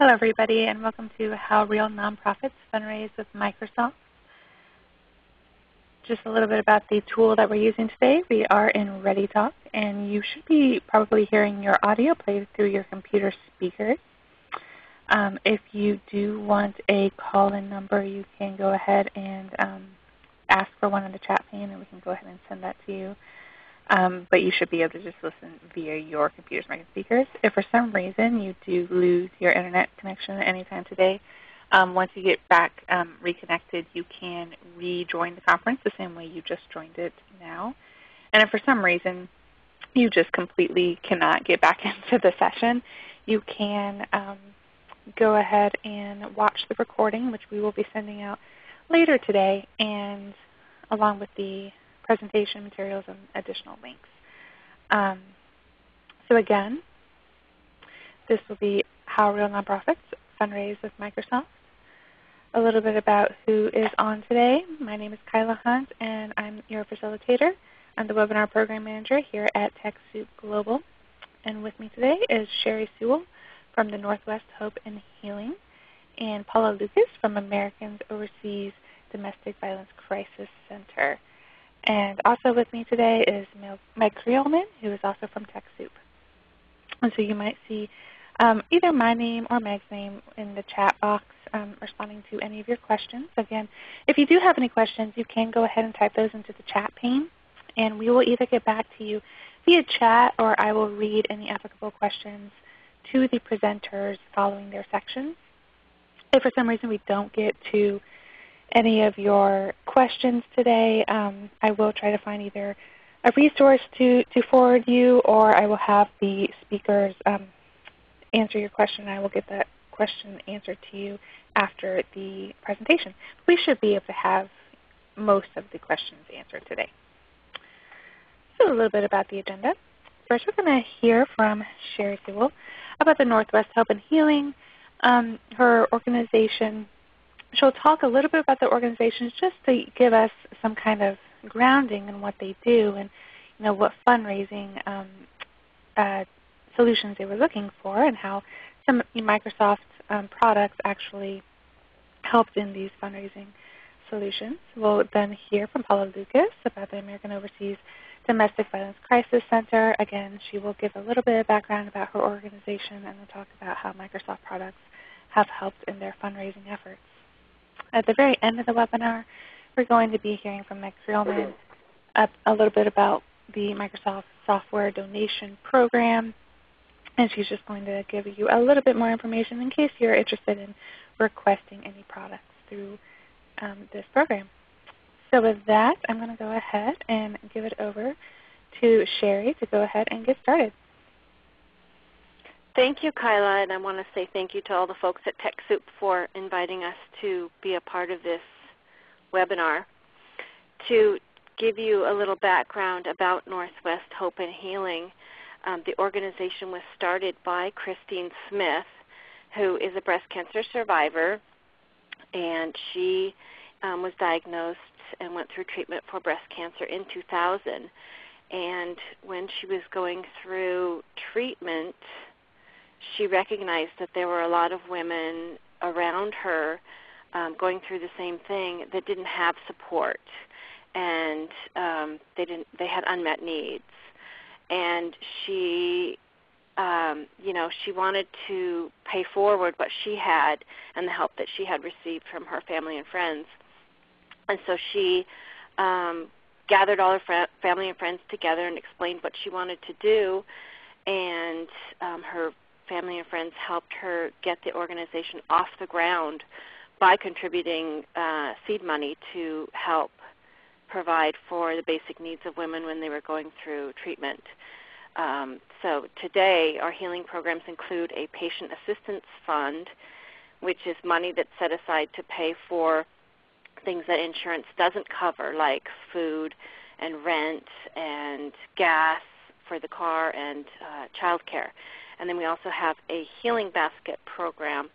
Hello everybody and welcome to How Real Nonprofits Fundraise with Microsoft. Just a little bit about the tool that we're using today. We are in ReadyTalk and you should be probably hearing your audio played through your computer speakers. Um, if you do want a call-in number, you can go ahead and um, ask for one in the chat pane and we can go ahead and send that to you. Um, but you should be able to just listen via your computer smart speakers. If for some reason you do lose your internet connection anytime today, um, once you get back um, reconnected, you can rejoin the conference the same way you just joined it now. And if for some reason you just completely cannot get back into the session, you can um, go ahead and watch the recording, which we will be sending out later today, and along with the presentation materials and additional links. Um, so again, this will be How Real Nonprofits Fundraise with Microsoft. A little bit about who is on today. My name is Kyla Hunt and I'm your facilitator. I'm the Webinar Program Manager here at TechSoup Global. And with me today is Sherry Sewell from the Northwest Hope and Healing and Paula Lucas from Americans Overseas Domestic Violence Crisis Center. And also with me today is Meg Creelman, who is also from TechSoup. And so you might see um, either my name or Meg's name in the chat box um, responding to any of your questions. Again, if you do have any questions, you can go ahead and type those into the chat pane. And we will either get back to you via chat or I will read any applicable questions to the presenters following their sections. If for some reason we don't get to any of your questions today, um, I will try to find either a resource to, to forward you or I will have the speakers um, answer your question. I will get that question answered to you after the presentation. We should be able to have most of the questions answered today. So a little bit about the agenda. First we're going to hear from Sherry Sewell about the Northwest Help and Healing, um, her organization she'll talk a little bit about the organizations just to give us some kind of grounding in what they do and you know what fundraising um, uh, solutions they were looking for and how some Microsoft um, products actually helped in these fundraising solutions. We'll then hear from Paula Lucas about the American Overseas Domestic Violence Crisis Center. Again, she will give a little bit of background about her organization and we'll talk about how Microsoft products have helped in their fundraising efforts. At the very end of the webinar, we're going to be hearing from Meg Creelman a, a little bit about the Microsoft Software Donation Program. And she's just going to give you a little bit more information in case you're interested in requesting any products through um, this program. So with that, I'm going to go ahead and give it over to Sherry to go ahead and get started. Thank you, Kyla, and I want to say thank you to all the folks at TechSoup for inviting us to be a part of this webinar. To give you a little background about Northwest Hope and Healing, um, the organization was started by Christine Smith, who is a breast cancer survivor, and she um, was diagnosed and went through treatment for breast cancer in 2000. And when she was going through treatment, she recognized that there were a lot of women around her um, going through the same thing that didn't have support, and um, they didn't. They had unmet needs, and she, um, you know, she wanted to pay forward what she had and the help that she had received from her family and friends, and so she. Um, gathered all her fr- family and friends together and explained what she wanted to do and um, her family and friends helped her get the organization off the ground by contributing uh, seed money to help provide for the basic needs of women when they were going through treatment. Um, so today our healing programs include a patient assistance fund, which is money that's set aside to pay for things that insurance doesn't cover, like food and rent and gas for the car and uh, child care. And then we also have a healing basket program,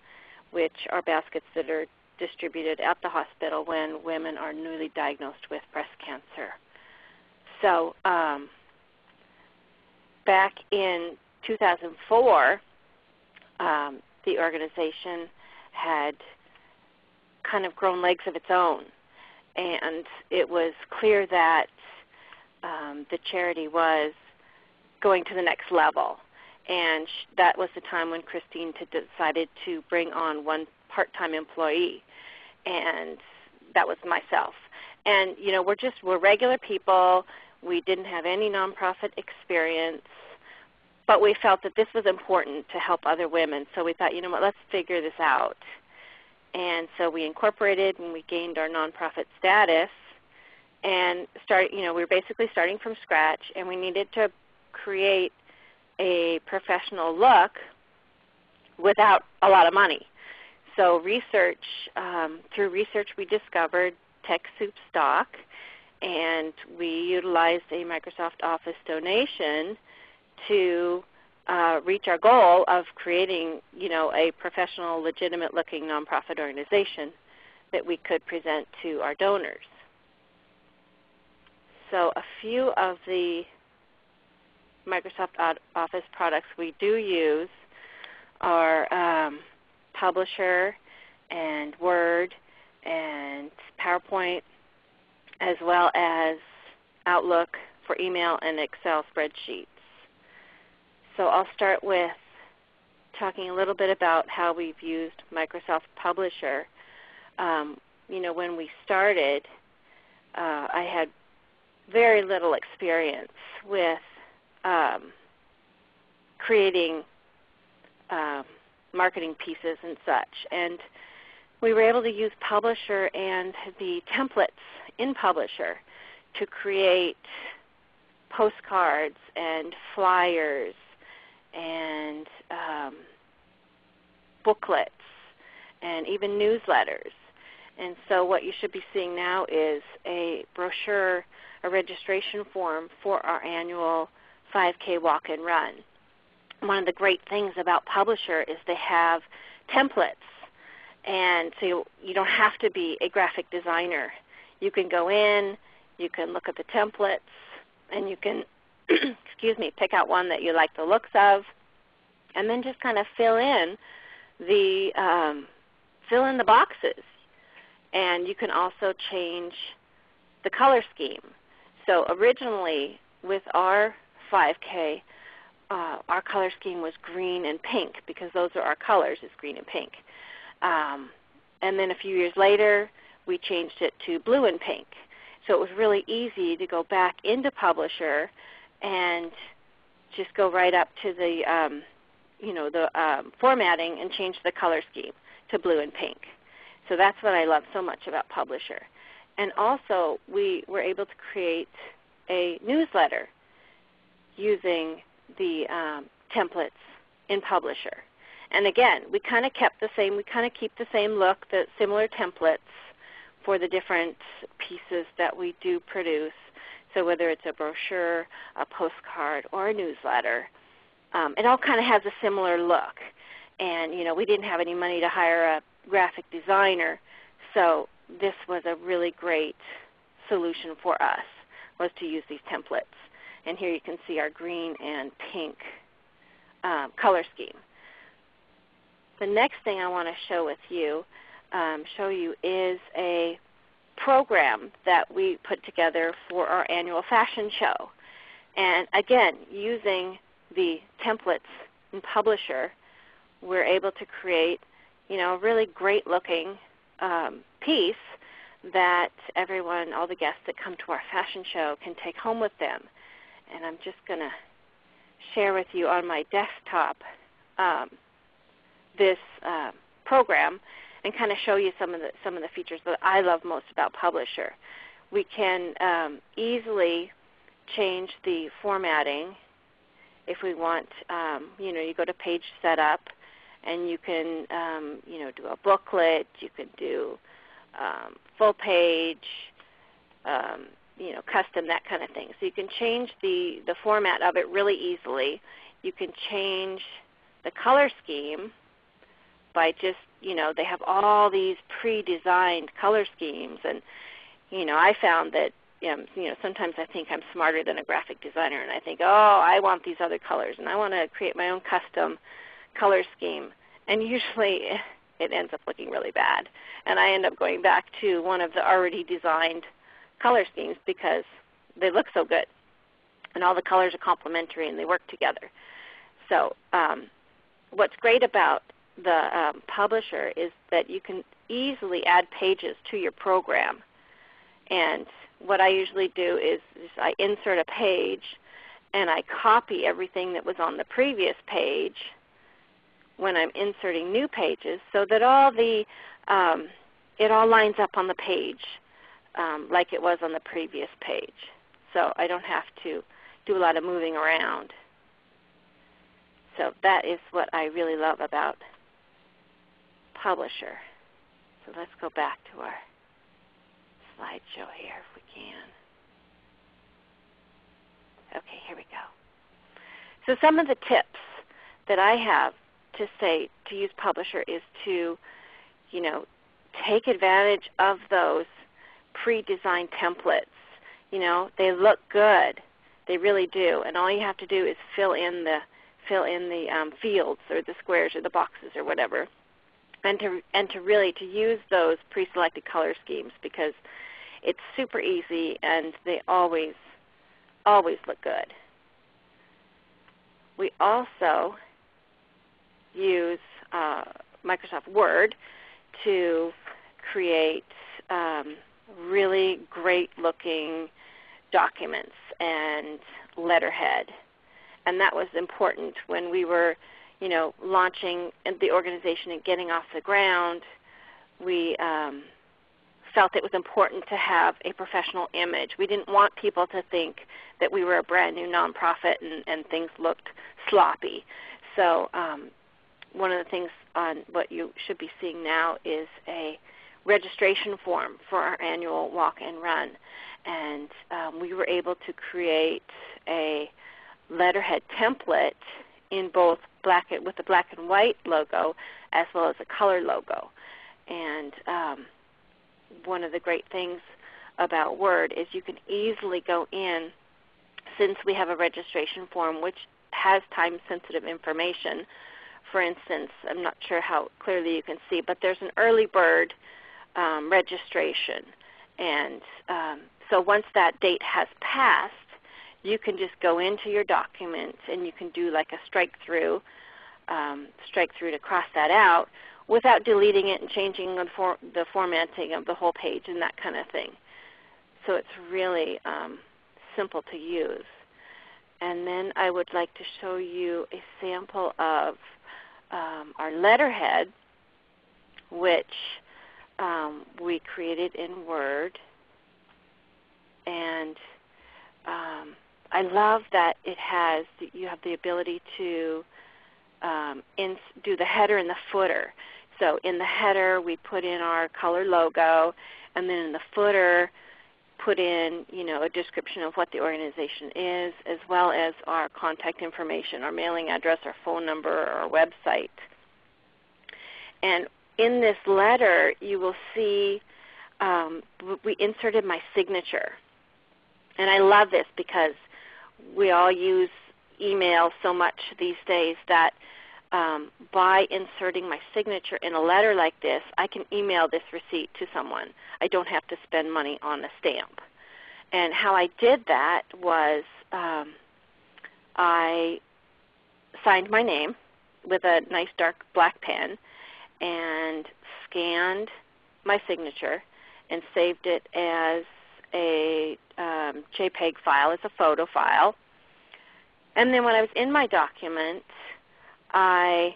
which are baskets that are distributed at the hospital when women are newly diagnosed with breast cancer. So um, back in 2004, um, the organization had kind of grown legs of its own. And it was clear that um, the charity was going to the next level. And that was the time when Christine decided to bring on one part-time employee, and that was myself. And you know, we're just we're regular people. We didn't have any nonprofit experience, but we felt that this was important to help other women. So we thought, you know what, let's figure this out. And so we incorporated and we gained our nonprofit status and start you know, we were basically starting from scratch and we needed to create a professional look without a lot of money. So research, um, through research we discovered TechSoup stock and we utilized a Microsoft Office donation to uh, reach our goal of creating you know, a professional, legitimate looking nonprofit organization that we could present to our donors. So a few of the Microsoft Office products we do use are um, Publisher and Word and PowerPoint as well as Outlook for email and Excel spreadsheets. So I'll start with talking a little bit about how we've used Microsoft Publisher. Um, you know, when we started, uh, I had very little experience with um, creating um, marketing pieces and such. And we were able to use Publisher and the templates in Publisher to create postcards and flyers and um, booklets and even newsletters. And so what you should be seeing now is a brochure, a registration form for our annual 5K walk and run. One of the great things about Publisher is they have templates. And so you, don't have to be a graphic designer. You can go in, you can look at the templates, and you can excuse me, pick out one that you like the looks of, and then just kind of fill in the um, fill in the boxes. And you can also change the color scheme. So originally with our 5K, uh, our color scheme was green and pink because those are our colors is green and pink. Um, and then a few years later, we changed it to blue and pink. So it was really easy to go back into Publisher and just go right up to the um, you know the um, formatting and change the color scheme to blue and pink. So that's what I love so much about Publisher. And also we were able to create a newsletter using the um, templates in Publisher. And again, we kind of kept the same, we kind of keep the same look, the similar templates for the different pieces that we do produce. So whether it's a brochure, a postcard, or a newsletter, um, it all kind of has a similar look. And you know, we didn't have any money to hire a graphic designer, so this was a really great solution for us was to use these templates. And here you can see our green and pink um, color scheme. The next thing I want to show with you, um, show you is a program that we put together for our annual fashion show. And again, using the templates in Publisher, we're able to create you know, a really great looking um, piece that everyone, all the guests that come to our fashion show can take home with them. And I'm just going to share with you on my desktop um, this uh, program and kind of show you some of the some of the features that I love most about Publisher. We can um, easily change the formatting if we want. Um, you know, you go to page setup, and you can um, you know do a booklet. You can do um, full page. You know, custom, that kind of thing. So you can change the, the format of it really easily. You can change the color scheme by just, you know, they have all these pre-designed color schemes. And, you know, I found that, um, you know, sometimes I think I'm smarter than a graphic designer and I think, oh, I want these other colors and I want to create my own custom color scheme. and usually it ends up looking really bad. And I end up going back to one of the already designed color schemes because they look so good. And all the colors are complementary and they work together. So um, what's great about the um, publisher is that you can easily add pages to your program. And what I usually do is, is I insert a page and I copy everything that was on the previous page when I'm inserting new pages so that all the um, it all lines up on the page um, like it was on the previous page. So I don't have to do a lot of moving around. So that is what I really love about Publisher. So let's go back to our slideshow here if we can. Okay, here we go. So some of the tips that I have to say to use Publisher is to, you know, take advantage of those pre-designed templates. You know, they look good. They really do. And all you have to do is fill in the fill in the um, fields or the squares or the boxes or whatever, and to and to really to use those pre-selected color schemes because it's super easy and they always always look good. We also use uh, Microsoft Word to create um, really great looking documents and letterhead. And that was important when we were you know, launching the organization and getting off the ground. We um, felt it was important to have a professional image. We didn't want people to think that we were a brand new nonprofit and, and things looked sloppy. So um, one of the things on what you should be seeing now is a registration form for our annual walk and run. And um, we were able to create a letterhead template in both black with the black and white logo as well as a color logo. And um, one of the great things about Word is you can easily go in, since we have a registration form which has time-sensitive information. For instance, I'm not sure how clearly you can see, but there's an early bird um, registration. And um, so once that date has passed, you can just go into your document and you can do like a strike through, um, strike through to cross that out without deleting it and changing the, for, the formatting of the whole page and that kind of thing. So it's really um, simple to use. And then I would like to show you a sample of um, our letterhead, which um, we created in Word. And um, I love that it has, you have the ability to um, do the header and the footer. So in the header we put in our color logo, and then in the footer put in you know, a description of what the organization is, as well as our contact information, our mailing address, our phone number, our website. And in this letter you will see um, we inserted my signature. And I love this because we all use email so much these days that um, by inserting my signature in a letter like this, I can email this receipt to someone. I don't have to spend money on a stamp. And how I did that was um, I signed my name with a nice dark black pen and scanned my signature and saved it as a um, JPEG file, as a photo file. And then when I was in my document, I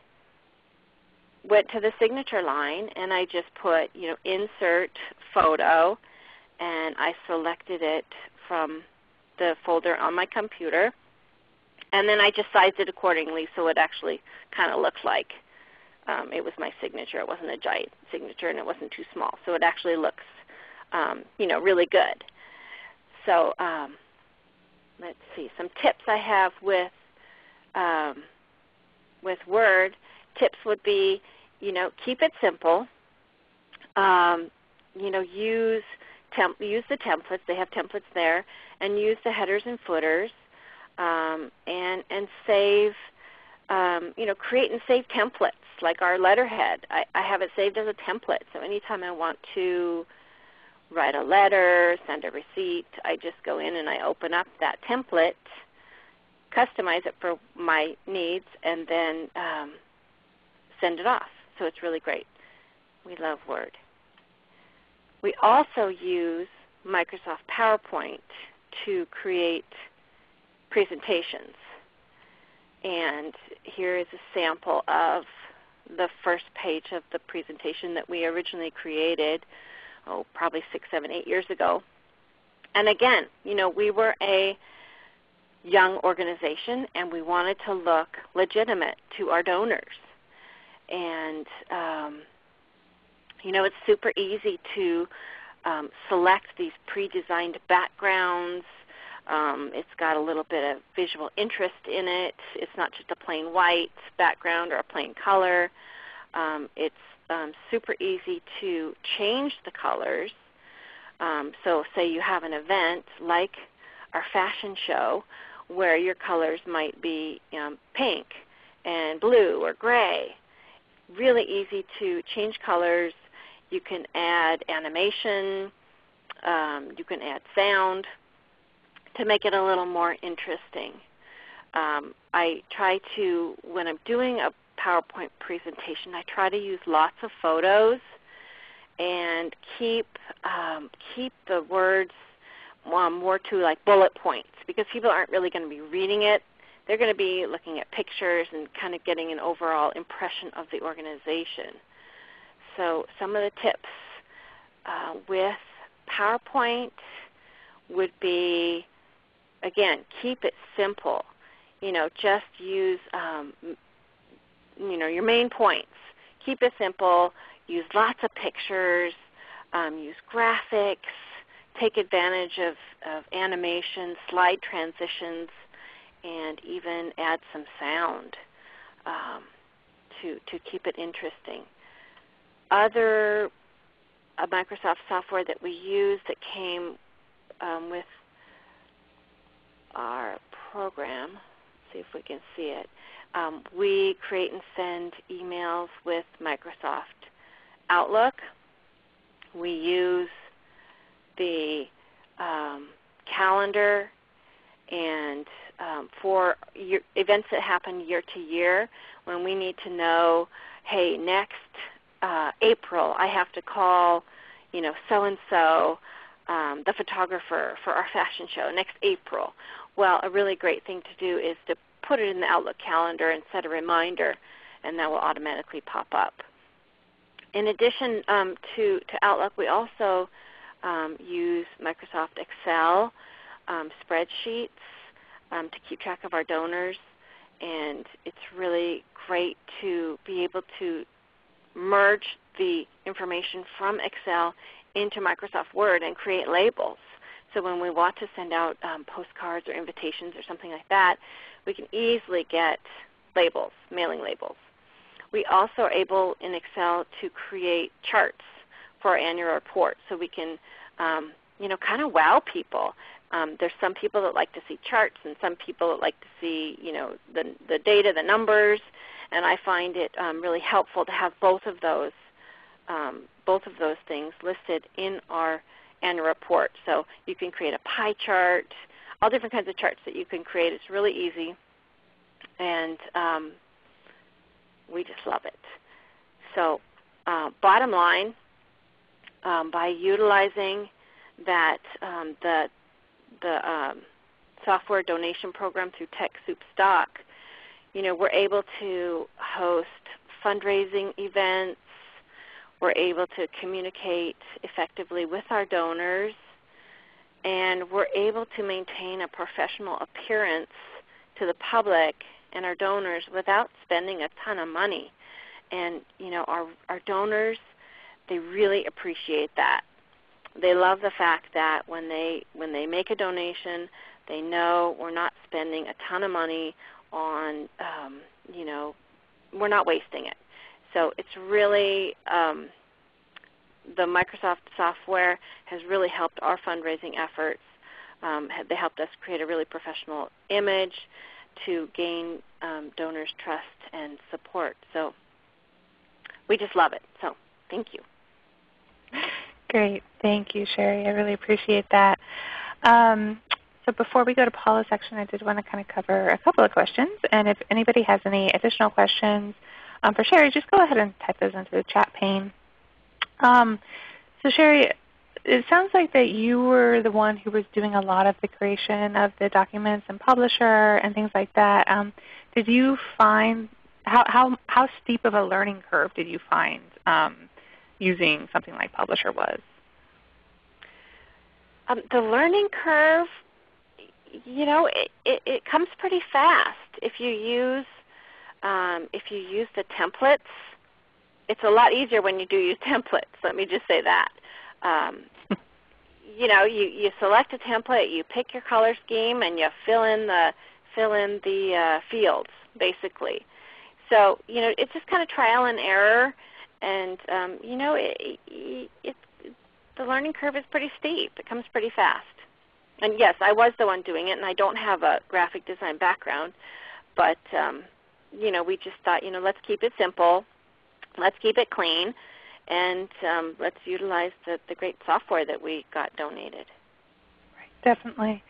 went to the signature line and I just put, you know, insert photo and I selected it from the folder on my computer. And then I just sized it accordingly so it actually kind of looks like um, it was my signature. It wasn't a giant signature and it wasn't too small. So it actually looks, um, you know, really good. So um, let's see, some tips I have with um, with Word, tips would be, you know, keep it simple. Um, you know, use temp- use the templates. They have templates there, and use the headers and footers, um, and and save you know, create and save templates like our letterhead. I, I have it saved as a template, so anytime I want to write a letter, send a receipt, I just go in and I open up that template, customize it for my needs, and then um, send it off. So it's really great. We love Word. We also use Microsoft PowerPoint to create presentations. And here is a sample of the first page of the presentation that we originally created, oh, probably six, seven, eight years ago. And again, you know, we were a young organization and we wanted to look legitimate to our donors. And, um, you know, it's super easy to um, select these pre-designed backgrounds um, it's got a little bit of visual interest in it. It's not just a plain white background or a plain color. Um, it's um, super easy to change the colors. Um, so say you have an event like our fashion show where your colors might be um, pink and blue or gray. Really easy to change colors. You can add animation. Um, you can add sound to make it a little more interesting. Um, I try to, when I'm doing a PowerPoint presentation, I try to use lots of photos and keep um, keep the words um, more to like bullet points because people aren't really going to be reading it. They're going to be looking at pictures and kind of getting an overall impression of the organization. So some of the tips uh, with PowerPoint would be again, keep it simple. You know, just use um, you know your main points. Keep it simple. Use lots of pictures. Um, use graphics. Take advantage of, of animation, slide transitions, and even add some sound um, to to keep it interesting. Other uh, Microsoft software that we use that came um, with program. See if we can see it. Um, we create and send emails with Microsoft Outlook. We use the um, calendar and um, for year, events that happen year to year when we need to know, hey, next uh, April I have to call, you know, so and so um, the photographer for our fashion show next April. Well, a really great thing to do is to put it in the Outlook calendar and set a reminder, and that will automatically pop up. In addition um, to, to Outlook, we also um, use Microsoft Excel um, spreadsheets um, to keep track of our donors, and it's really great to be able to merge the information from Excel into Microsoft Word and create labels. So when we want to send out um, postcards or invitations or something like that, we can easily get labels, mailing labels. We also are able in Excel to create charts for our annual report so we can um, you know, kind of wow people. Um, there's some people that like to see charts and some people that like to see you know, the, the data, the numbers, and I find it um, really helpful to have both of those um, both of those things listed in our annual report. So you can create a pie chart, all different kinds of charts that you can create. It's really easy, and um, we just love it. So uh, bottom line, um, by utilizing that um, the the um, software donation program through TechSoup Stock, you know, we're able to host fundraising events, we're able to communicate effectively with our donors, and we're able to maintain a professional appearance to the public and our donors without spending a ton of money. And you know, our our donors, they really appreciate that. They love the fact that when they when they make a donation, they know we're not spending a ton of money on um, you know, we're not wasting it. So it's really um, the Microsoft software has really helped our fundraising efforts. Um, they helped us create a really professional image to gain um, donors' trust and support. So we just love it. So thank you. Great. Thank you, Sherry. I really appreciate that. Um, so before we go to Paula's section, I did want to kind of cover a couple of questions. And if anybody has any additional questions um, for Sherry, just go ahead and type those into the chat pane. Um, so Sherry, it sounds like that you were the one who was doing a lot of the creation of the documents and publisher and things like that. Um, did you find how, how, how steep of a learning curve did you find um, using something like Publisher was? Um, the learning curve, you know, it, it, it, comes pretty fast if you use um, if you use the templates. It's a lot easier when you do use templates. Let me just say that. Um, you know, you, you select a template, you pick your color scheme, and you fill in the fill in the uh, fields basically. So you know, it's just kind of trial and error, and um, you know, it, it, it, the learning curve is pretty steep. It comes pretty fast. And yes, I was the one doing it, and I don't have a graphic design background, but um, you know, we just thought, you know, let's keep it simple, let's keep it clean, and um, let's utilize the, the great software that we got donated. Right, definitely.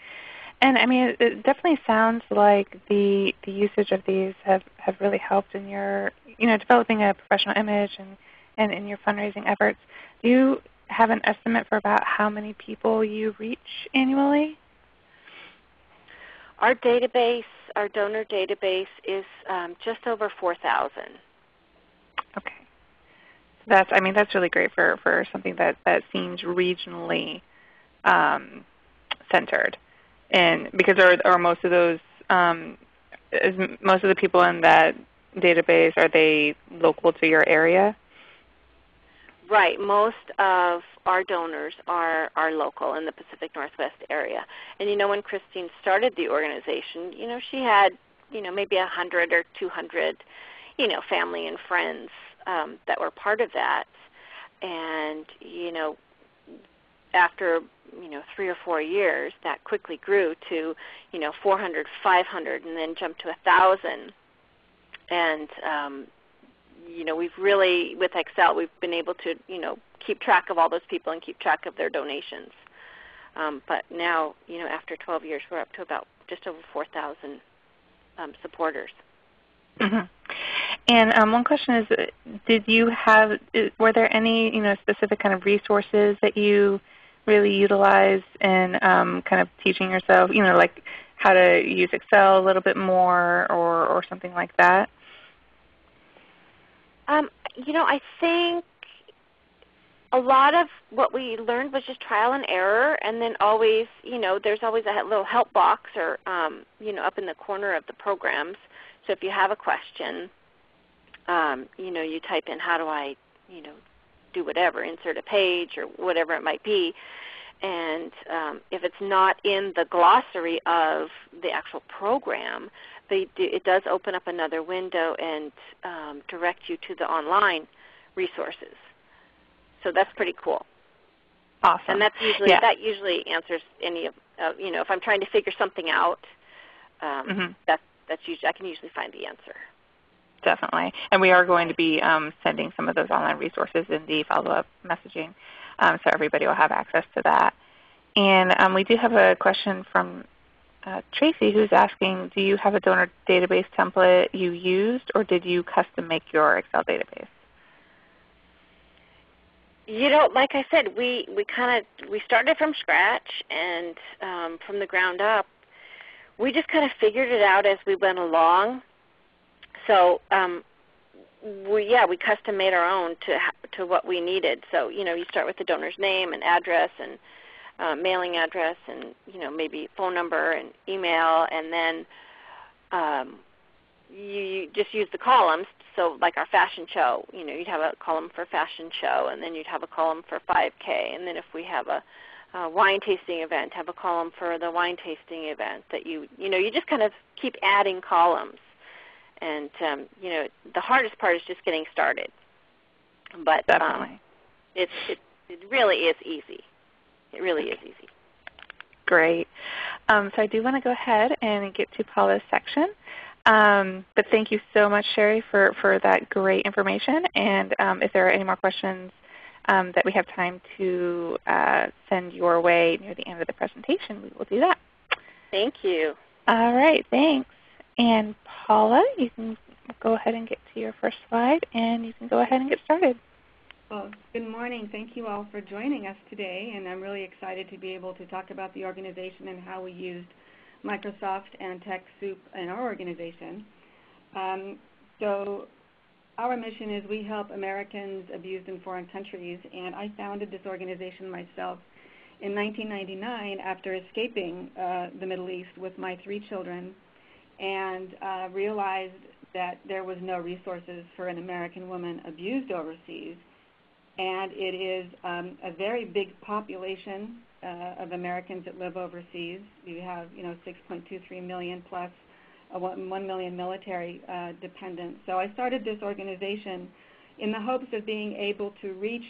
And I mean, it definitely sounds like the the usage of these have, have really helped in your you know developing a professional image and, and in your fundraising efforts. Do you have an estimate for about how many people you reach annually? Our database, our donor database, is um, just over 4,000. Okay, that's I mean that's really great for for something that that seems regionally um, centered and because are, are most of those um, is most of the people in that database are they local to your area? Right. Most of our donors are, are local in the Pacific Northwest area. And you know when Christine started the organization, you know, she had, you know, maybe a hundred or two hundred, you know, family and friends um, that were part of that. And, you know, after you know three or four years, that quickly grew to you know 400, 500, and then jumped to a thousand. And um, you know we've really with Excel we've been able to you know keep track of all those people and keep track of their donations. Um, but now you know after 12 years, we're up to about just over 4,000 um, supporters. Mm-hmm. And um, one question is, did you have, were there any you know specific kind of resources that you really utilized in um, kind of teaching yourself, you know, like how to use Excel a little bit more or, or something like that? Um, you know, I think a lot of what we learned was just trial and error, and then always, you know, there's always a little help box or, um, you know, up in the corner of the programs. So if you have a question, um, you know, you type in how do I, you know, do whatever, insert a page or whatever it might be. And um, if it's not in the glossary of the actual program, do, it does open up another window and um, direct you to the online resources. So that's pretty cool. Awesome. And that's usually yeah. that usually answers any of uh, you know if I'm trying to figure something out, um, mm-hmm. that's that's usually I can usually find the answer definitely. And we are going to be um, sending some of those online resources in the follow-up messaging, um, so everybody will have access to that. And um, we do have a question from uh, Tracy who's asking, do you have a donor database template you used, or did you custom make your Excel database? You know, like I said, we, we kind of we started from scratch and um, from the ground up. We just kind of figured it out as we went along so um, we yeah we custom made our own to to what we needed. So you know you start with the donor's name and address and uh, mailing address and you know maybe phone number and email and then um, you, you just use the columns. So like our fashion show, you know you'd have a column for fashion show and then you'd have a column for 5K and then if we have a uh, wine tasting event, have a column for the wine tasting event that you you know you just kind of keep adding columns and um, you know the hardest part is just getting started. But um, it's it, it really is easy. It really is easy. Great. Um, so I do want to go ahead and get to Paula's section. Um, but thank you so much, Sherry, for, for that great information. And um, if there are any more questions um, that we have time to uh, send your way near the end of the presentation, we will do that. Thank you. All right, thanks. And Paula, you can go ahead and get to your first slide, and you can go ahead and get started. Well, good morning. Thank you all for joining us today, and I'm really excited to be able to talk about the organization and how we used Microsoft and TechSoup in our organization. Um, so our mission is we help Americans abused in foreign countries, and I founded this organization myself in 1999 after escaping uh, the Middle East with my three children and uh, realized that there was no resources for an American woman abused overseas. And it is um, a very big population uh, of Americans that live overseas. You have, you know, 6.23 million plus uh, 1 million military uh, dependents. So I started this organization in the hopes of being able to reach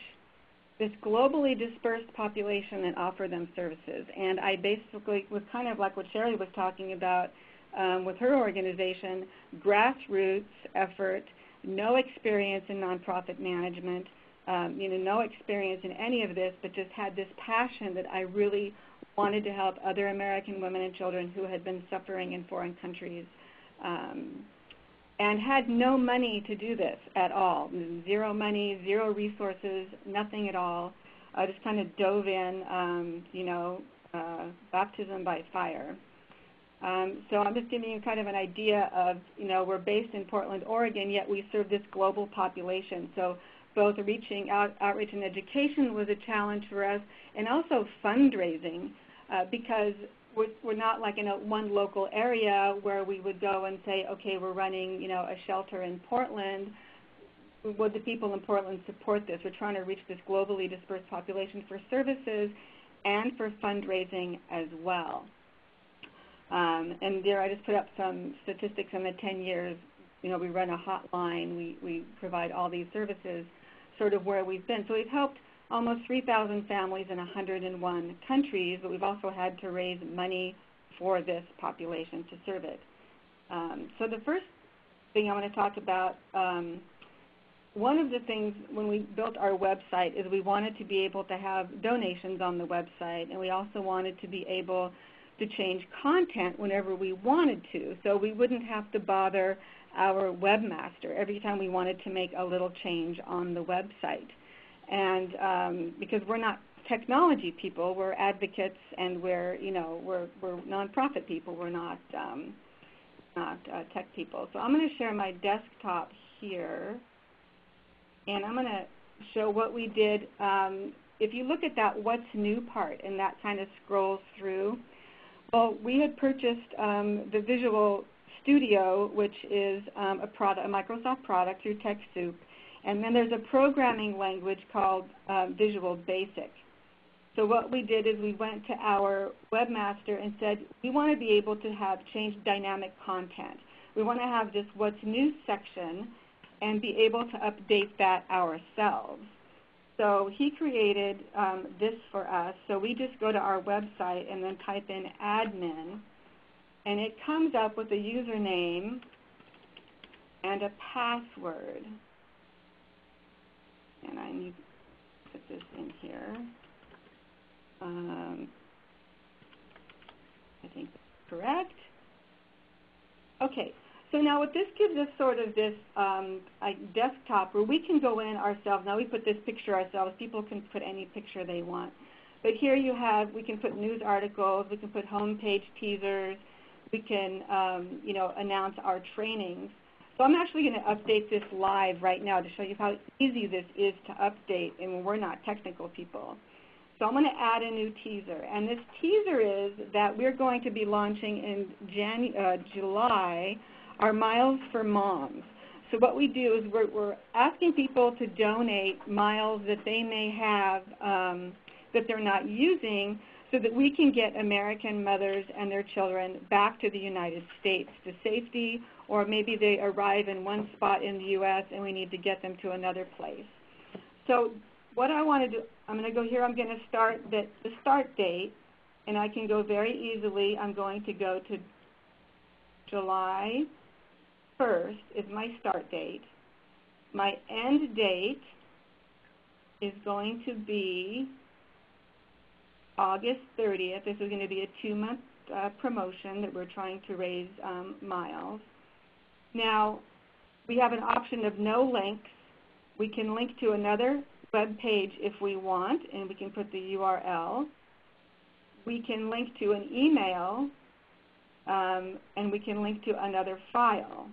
this globally dispersed population and offer them services. And I basically was kind of like what Sherry was talking about um, with her organization, grassroots effort, no experience in nonprofit management, um, you know, no experience in any of this, but just had this passion that I really wanted to help other American women and children who had been suffering in foreign countries. Um, and had no money to do this at all. Zero money, zero resources, nothing at all. I just kind of dove in, um, you know, uh, baptism by fire. Um, so I'm just giving you kind of an idea of, you know, we're based in Portland, Oregon, yet we serve this global population. So both reaching out, outreach and education was a challenge for us, and also fundraising, uh, because we're, we're not like in a one local area where we would go and say, okay, we're running, you know, a shelter in Portland. Would the people in Portland support this? We're trying to reach this globally dispersed population for services and for fundraising as well. Um, and there I just put up some statistics in the 10 years. You know, we run a hotline. We, we provide all these services sort of where we've been. So we've helped almost 3,000 families in 101 countries, but we've also had to raise money for this population to serve it. Um, so the first thing I want to talk about, um, one of the things when we built our website is we wanted to be able to have donations on the website, and we also wanted to be able to change content whenever we wanted to. So we wouldn't have to bother our webmaster every time we wanted to make a little change on the website. And um, because we're not technology people, we're advocates and we're, you know, we're, we're nonprofit people. We're not, um, not uh, tech people. So I'm going to share my desktop here, and I'm going to show what we did. Um, if you look at that what's new part, and that kind of scrolls through, well, we had purchased um, the Visual Studio, which is um, a, product, a Microsoft product through TechSoup. And then there's a programming language called um, Visual Basic. So what we did is we went to our webmaster and said, we want to be able to have change dynamic content. We want to have this what's new section and be able to update that ourselves. So he created um, this for us. So we just go to our website and then type in admin, and it comes up with a username and a password. And I need to put this in here. Um, I think correct. Okay, so now what this gives us sort of this um, desktop where we can go in ourselves. Now we put this picture ourselves. People can put any picture they want. But here you have, we can put news articles, we can put homepage teasers, we can um, you know, announce our trainings. So I'm actually going to update this live right now to show you how easy this is to update and we're not technical people. So I'm going to add a new teaser. And this teaser is that we're going to be launching in uh, July our Miles for Moms. So what we do is we're, we're asking people to donate miles that they may have um, that they're not using so that we can get American mothers and their children back to the United States to safety, or maybe they arrive in one spot in the U.S. and we need to get them to another place. So what I want to do, I'm going to go here, I'm going to start the, the start date, And I can go very easily. I'm going to go to July 1st is my start date. My end date is going to be August 30th. This is going to be a two-month uh, promotion that we're trying to raise um, miles. Now, we have an option of no links. We can link to another web page if we want, and we can put the URL. We can link to an email, um, and we can link to another file.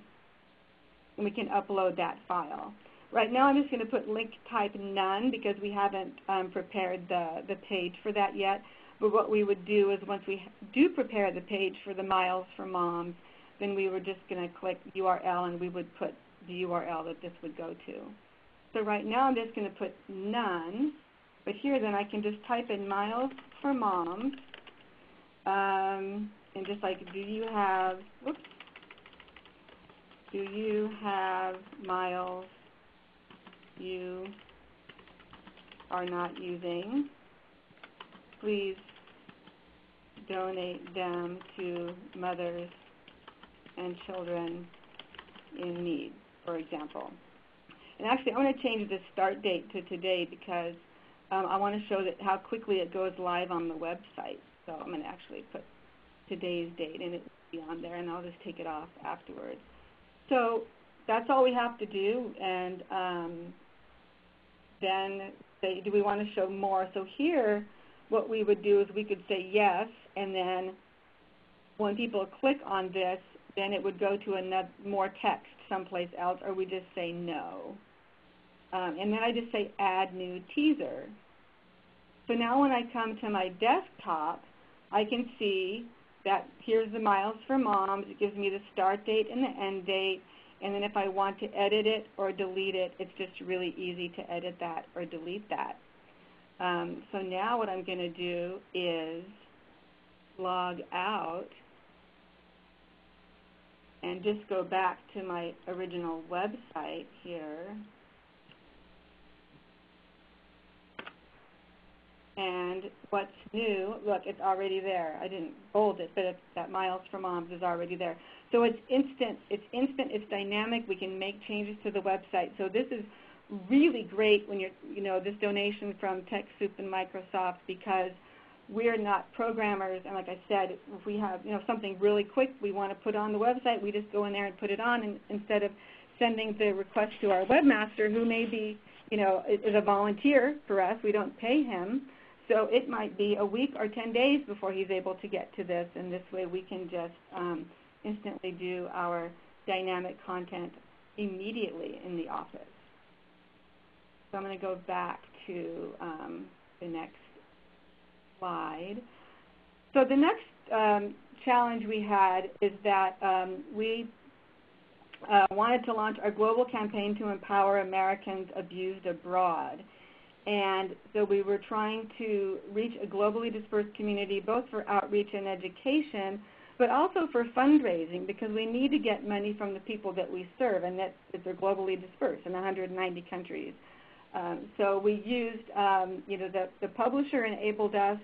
And we can upload that file. Right now I'm just going to put link type none because we haven't um, prepared the, the page for that yet. But what we would do is once we do prepare the page for the Miles for Moms, then we were just going to click URL and we would put the URL that this would go to. So right now I'm just going to put none, but here then I can just type in Miles for Moms, um, and just like, do you have, oops, do you have miles you are not using? Please donate them to mothers and children in need, for example. And actually, I want to change the start date to today because um, I want to show that how quickly it goes live on the website. So I'm going to actually put today's date, and it will be on there, and I'll just take it off afterwards. So that's all we have to do, and um, then say, do we want to show more? So here, what we would do is we could say yes, and then when people click on this, then it would go to another more text someplace else, or we just say no. Um, and then I just say add new teaser. So now when I come to my desktop, I can see that here's the miles for moms. It gives me the start date and the end date. And then if I want to edit it or delete it, it's just really easy to edit that or delete that. Um, so now what I'm going to do is log out and just go back to my original website here. And what's new, look, it's already there. I didn't bold it, but that Miles for Moms is already there. So it's instant, it's instant, it's dynamic. We can make changes to the website. So this is really great when you're, you know, this donation from TechSoup and Microsoft because we're not programmers. And like I said, if we have, you know, something really quick we want to put on the website, we just go in there and put it on and, instead of sending the request to our webmaster who may be, you know, is a volunteer for us. We don't pay him. So it might be a week or 10 days before he's able to get to this, and this way we can just um, instantly do our dynamic content immediately in the office. So I'm going to go back to um, the next slide. So the next um, challenge we had is that um, we uh, wanted to launch our global campaign to empower Americans abused abroad. And so we were trying to reach a globally dispersed community, both for outreach and education, but also for fundraising, because we need to get money from the people that we serve, and that, they're globally dispersed in 190 countries. Um, so we used, um, you know, the, the publisher enabled us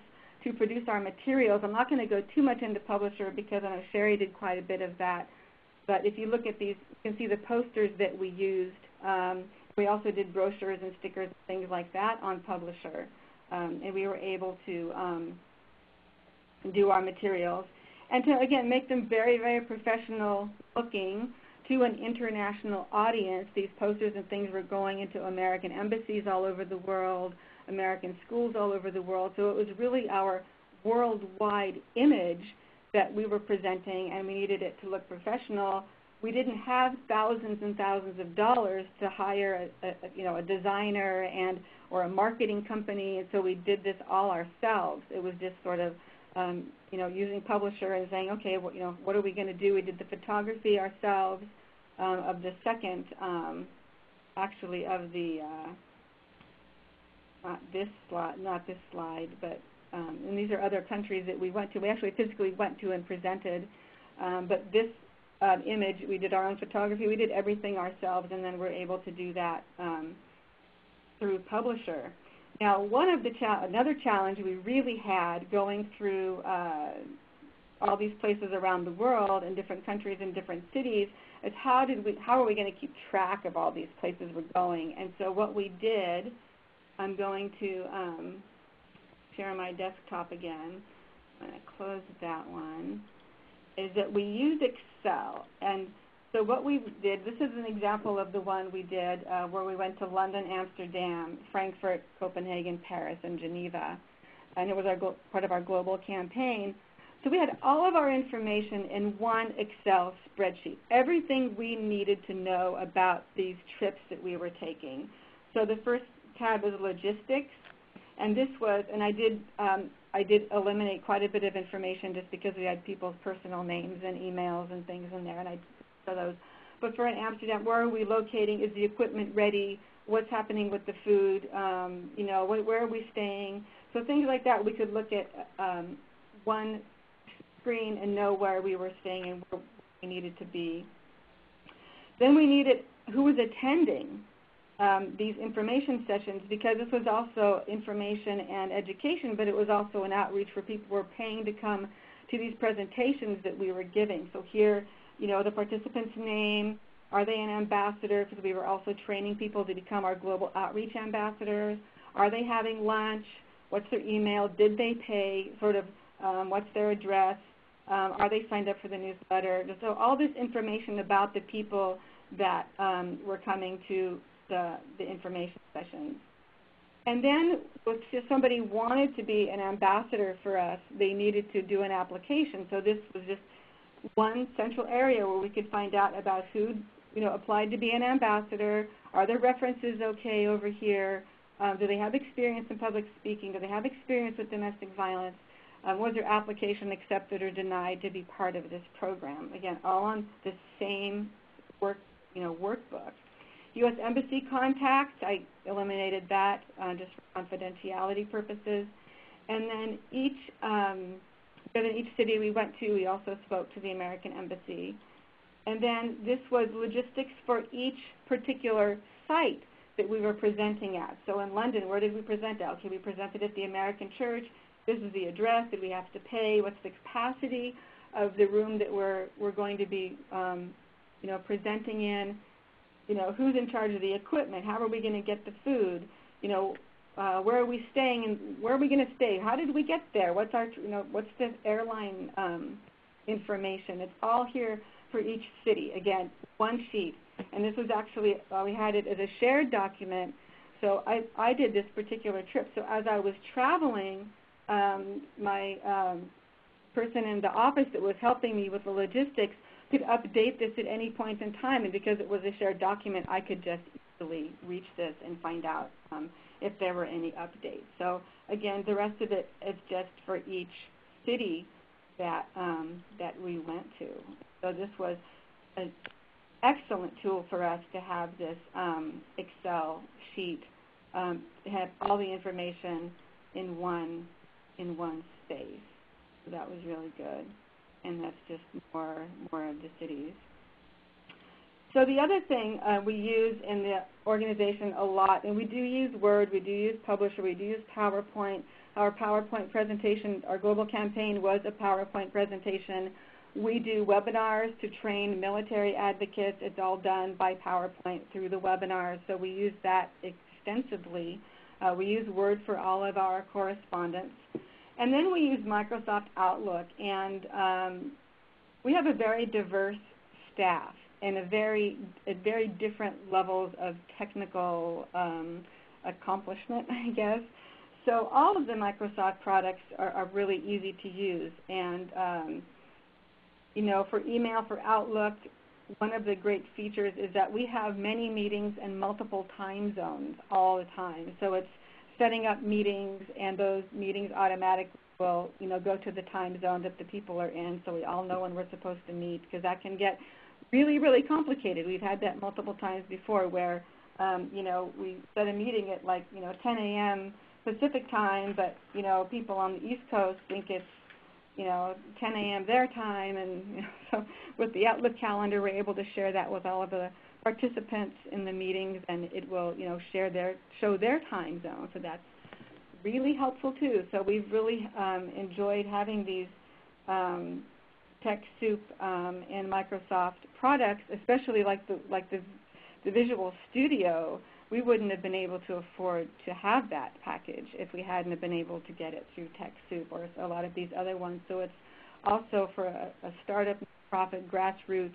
to produce our materials. I'm not going to go too much into publisher because I know Sherry did quite a bit of that. But if you look at these, you can see the posters that we used. Um, we also did brochures and stickers and things like that on Publisher. Um, and we were able to um, do our materials. And to, again, make them very, very professional looking to an international audience. These posters and things were going into American embassies all over the world, American schools all over the world. So it was really our worldwide image that we were presenting, and we needed it to look professional we didn't have thousands and thousands of dollars to hire a, a, you know a designer and or a marketing company, and so we did this all ourselves. It was just sort of um, you know using publisher and saying, okay, well, you know what are we going to do? We did the photography ourselves um, of the second, um, actually of the uh, not this slide, not this slide, but um, and these are other countries that we went to. We actually physically went to and presented. Um, but this um, image. We did our own photography. We did everything ourselves, and then we're able to do that um, through Publisher. Now, one of the cha- another challenge we really had going through uh, all these places around the world in different countries and different cities is how did we how are we going to keep track of all these places we're going? And so what we did, I'm going to um, share my desktop again. I'm going to close that one. Is that we use Excel and so what we did, this is an example of the one we did uh, where we went to London, Amsterdam, Frankfurt, Copenhagen, Paris, and Geneva. And it was our part of our global campaign. So we had all of our information in one Excel spreadsheet, everything we needed to know about these trips that we were taking. So the first tab is logistics, and this was, and I did, um, I did eliminate quite a bit of information just because we had people's personal names and emails and things in there, and I for those. But for in Amsterdam, where are we locating? Is the equipment ready? What's happening with the food? Um, you know, wh where are we staying? So things like that, we could look at um, one screen and know where we were staying and where we needed to be. Then we needed who was attending um, these information sessions because this was also information and education, but it was also an outreach for people who were paying to come to these presentations that we were giving. So here you know, the participant's name, are they an ambassador? Because we were also training people to become our global outreach ambassadors. Are they having lunch? What's their email? Did they pay? Sort of, um, what's their address? Um, are they signed up for the newsletter? So all this information about the people that um, were coming to the, the information sessions. And then if somebody wanted to be an ambassador for us, they needed to do an application. So this was just one central area where we could find out about who you know applied to be an ambassador. Are their references okay over here? Um, do they have experience in public speaking? Do they have experience with domestic violence? Um, was their application accepted or denied to be part of this program? Again, all on the same work, you know, workbook. U.S. Embassy contacts, I eliminated that uh, just for confidentiality purposes. And then each um, in each city we went to, we also spoke to the American Embassy. And then this was logistics for each particular site that we were presenting at. So in London, where did we present at? Okay, we presented at the American Church. This is the address. Did we have to pay? What's the capacity of the room that we're we're going to be, um, you know, presenting in? You know, who's in charge of the equipment? How are we going to get the food? You know, uh, where are we staying and where are we going to stay? How did we get there? What's our, you know, what's the airline um, information? It's all here for each city. Again, one sheet. And this was actually, uh, we had it as a shared document. So I, I did this particular trip. So as I was traveling, um, my um, person in the office that was helping me with the logistics could update this at any point in time. And because it was a shared document, I could just easily reach this and find out um, if there were any updates. So again, the rest of it is just for each city that um, that we went to. So this was an excellent tool for us to have this um, Excel sheet um, have all the information in one in one space. So that was really good, and that's just more more of the cities. So the other thing uh, we use in the organization a lot, and we do use Word, we do use Publisher, we do use PowerPoint. Our PowerPoint presentation, our global campaign was a PowerPoint presentation. We do webinars to train military advocates. It's all done by PowerPoint through the webinars, so we use that extensively. Uh, we use Word for all of our correspondence. And then we use Microsoft Outlook, and um, we have a very diverse staff and a very at very different levels of technical um, accomplishment, I guess. So all of the Microsoft products are, are really easy to use, and um, you know, for email, for Outlook, one of the great features is that we have many meetings and multiple time zones all the time. So it's setting up meetings, and those meetings automatically will, you know, go to the time zone that the people are in, so we all know when we're supposed to meet, because that can get really, really complicated. We've had that multiple times before where, um, you know, we set a meeting at like, you know, 10 a.m. Pacific time, but, you know, people on the East Coast think it's, you know, 10 a.m. their time. And you know, so with the Outlook calendar, we're able to share that with all of the participants in the meetings, and it will, you know, share their, show their time zone. So that's really helpful too. So we've really um, enjoyed having these um, TechSoup um, and Microsoft products, especially like the like the the Visual Studio. We wouldn't have been able to afford to have that package if we hadn't have been able to get it through TechSoup or a lot of these other ones. So it's also for a, a startup profit grassroots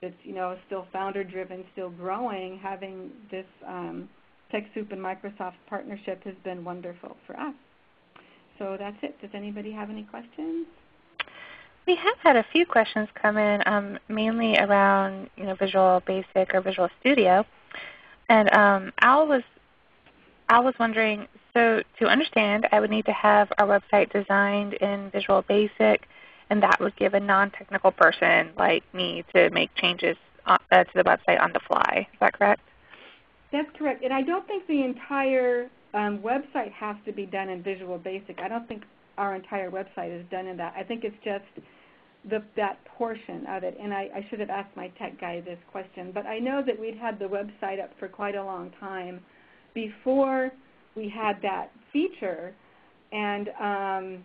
that's you know still founder driven, still growing. Having this um, TechSoup and Microsoft partnership has been wonderful for us. So that's it. Does anybody have any questions? We have had a few questions come in, um, mainly around you know Visual Basic or Visual Studio, and um, Al was Al was wondering. So to understand, I would need to have our website designed in Visual Basic, and that would give a non-technical person like me to make changes on, uh, to the website on the fly. Is that correct? That's correct. And I don't think the entire um, website has to be done in Visual Basic. I don't think our entire website is done in that. I think it's just the, that portion of it. And I, I should have asked my tech guy this question. But I know that we'd had the website up for quite a long time before we had that feature. And um,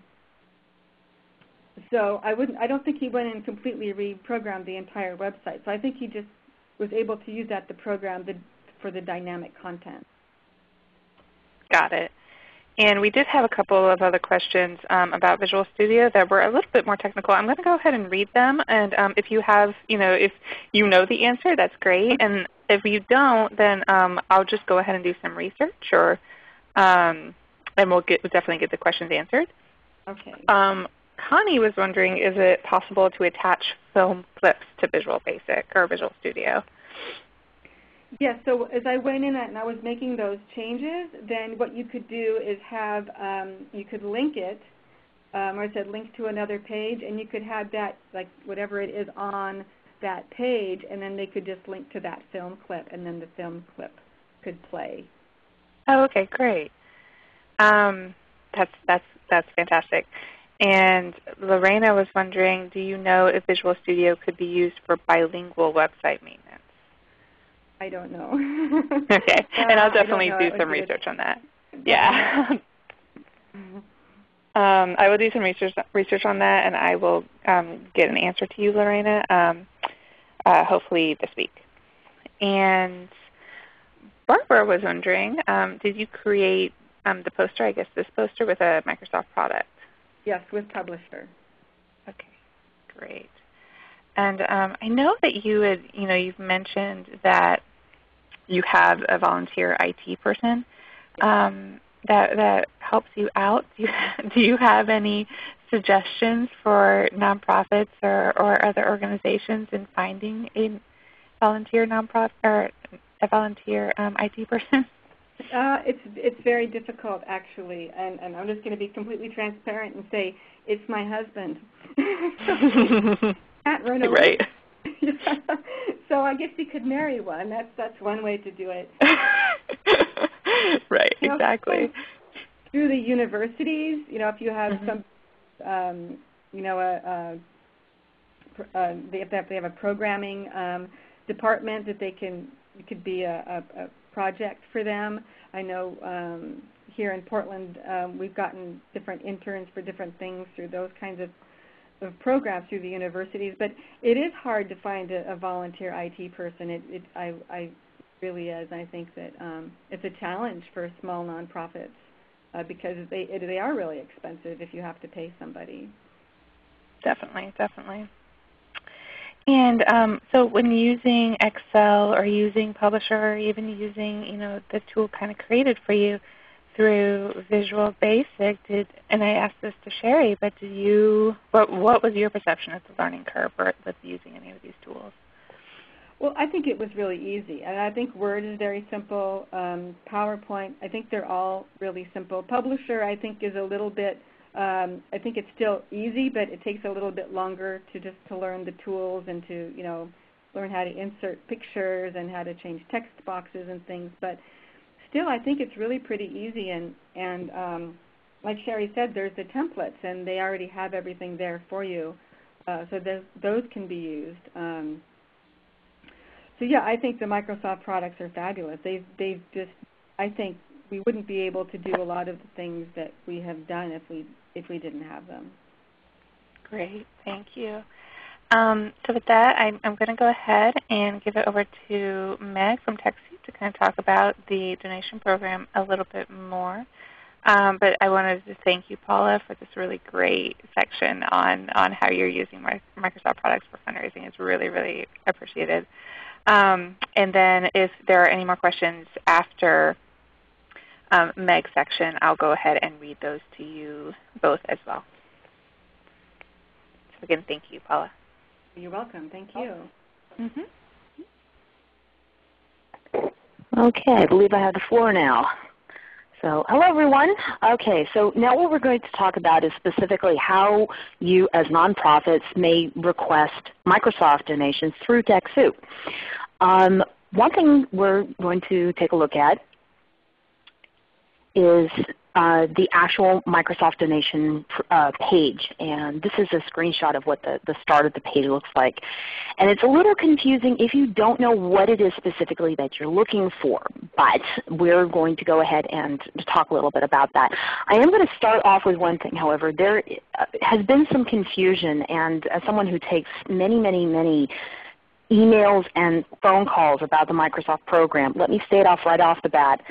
so I wouldn't. I don't think he went and completely reprogrammed the entire website. So I think he just was able to use that to program the for the dynamic content. Got it. And we did have a couple of other questions um, about Visual Studio that were a little bit more technical. I'm going to go ahead and read them. And um, if you have, you know, if you know the answer, that's great. And if you don't, then um, I'll just go ahead and do some research, or um, and we'll get we'll definitely get the questions answered. Okay. Um, Connie was wondering, is it possible to attach film clips to Visual Basic or Visual Studio? Yes, so as I went in and I was making those changes, then what you could do is have, um, you could link it, um, or I said link to another page, and you could have that, like whatever it is on that page, and then they could just link to that film clip, and then the film clip could play. Oh, okay, great. Um, that's that's that's fantastic. And Lorena was wondering, do you know if Visual Studio could be used for bilingual website maintenance? I don't know. okay, uh, and I'll definitely do some research on that. Yeah. um, I will do some research research on that, and I will um, get an answer to you, Lorena, um, uh, hopefully this week. And Barbara was wondering, um, did you create um, the poster, I guess this poster, with a Microsoft product? Yes, with Publisher. Okay, great. And um, I know that you had, you know, you've mentioned that you have a volunteer IT person um, that that helps you out. Do you, do you have any suggestions for nonprofits or, or other organizations in finding a volunteer nonprofit or a volunteer um, IT person? Uh, it's it's very difficult actually, and, and I'm just going to be completely transparent and say it's my husband. Can't run away. Right. So I guess he could marry one. That's that's one way to do it. right. You know, exactly. Through the universities, you know, if you have Mhm. some, um, you know, a, a pr- uh, they have, they have a programming um, department that they can it could be a, a, a project for them. I know um, here in Portland um, we've gotten different interns for different things through those kinds of, of programs through the universities. But it is hard to find a, a volunteer IT person. It, it I, I really is. I think that um, it's a challenge for small nonprofits uh, because they it, they are really expensive if you have to pay somebody. Definitely, definitely. And um, so when using Excel or using Publisher or even using you know the tool kind of created for you through Visual Basic, did and I asked this to Sherry, but did you what what was your perception of the learning curve with using any of these tools? Well, I think it was really easy, and I think Word is very simple. Um, PowerPoint, I think they're all really simple. Publisher, I think, is a little bit. Um, I think it's still easy, but it takes a little bit longer to just to learn the tools and to you know learn how to insert pictures and how to change text boxes and things. But still, I think it's really pretty easy. And and um, like Sherry said, there's the templates, and they already have everything there for you. Uh, so those those can be used. Um, so yeah, I think the Microsoft products are fabulous. They've they've just I think we wouldn't be able to do a lot of the things that we have done if we if we didn't have them. Great, thank you. Um, so with that, I'm, I'm going to go ahead and give it over to Meg from TechSoup to kind of talk about the donation program a little bit more. Um, but I wanted to thank you, Paula, for this really great section on, on how you're using Microsoft products for fundraising. It's really, really appreciated. Um, and then if there are any more questions after um, Meg's section, I'll go ahead and read those to you both as well. So again, thank you, Paula. You're welcome. Thank you. Mm -hmm. Okay, I believe I have the floor now. So hello everyone. Okay, so now what we're going to talk about is specifically how you as nonprofits may request Microsoft donations through TechSoup. Um, one thing we're going to take a look at is uh, the actual Microsoft donation uh, page. And this is a screenshot of what the, the start of the page looks like. And it's a little confusing if you don't know what it is specifically that you're looking for. But we're going to go ahead and talk a little bit about that. I am going to start off with one thing, however. There uh, has been some confusion. And as someone who takes many, many, many emails and phone calls about the Microsoft program, let me state off right off the bat,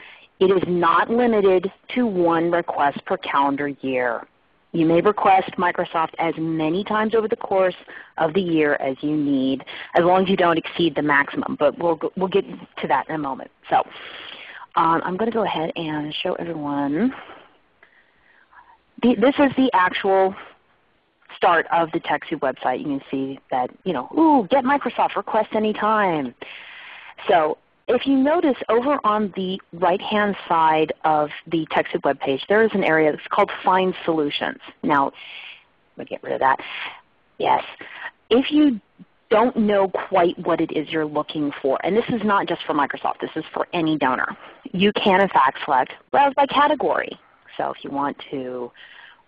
it is not limited to one request per calendar year. You may request Microsoft as many times over the course of the year as you need, as long as you don't exceed the maximum. But we'll, we'll get to that in a moment. So um, I'm going to go ahead and show everyone. The, this is the actual start of the TechSoup website. You can see that, you know, ooh, get Microsoft, request anytime. So if you notice over on the right-hand side of the TechSoup web page, there is an area that's called Find Solutions. Now, let me get rid of that. Yes. If you don't know quite what it is you're looking for, and this is not just for Microsoft, this is for any donor, you can in fact select Browse by Category. So if you want to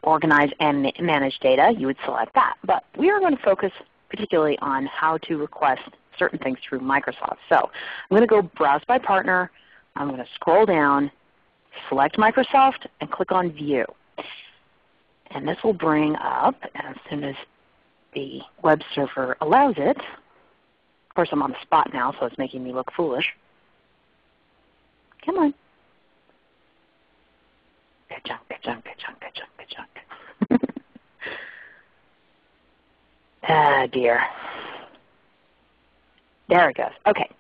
organize and manage data, you would select that. But we are going to focus particularly on how to request certain things through Microsoft. So I'm going to go Browse by Partner. I'm going to scroll down, select Microsoft, and click on View. And this will bring up, as soon as the web server allows it, of course I'm on the spot now, so it's making me look foolish. Come on. Ka-chunk, ka-chunk, ka-chunk, ka-chunk, ka-chunk. ah dear. There it goes. Okay.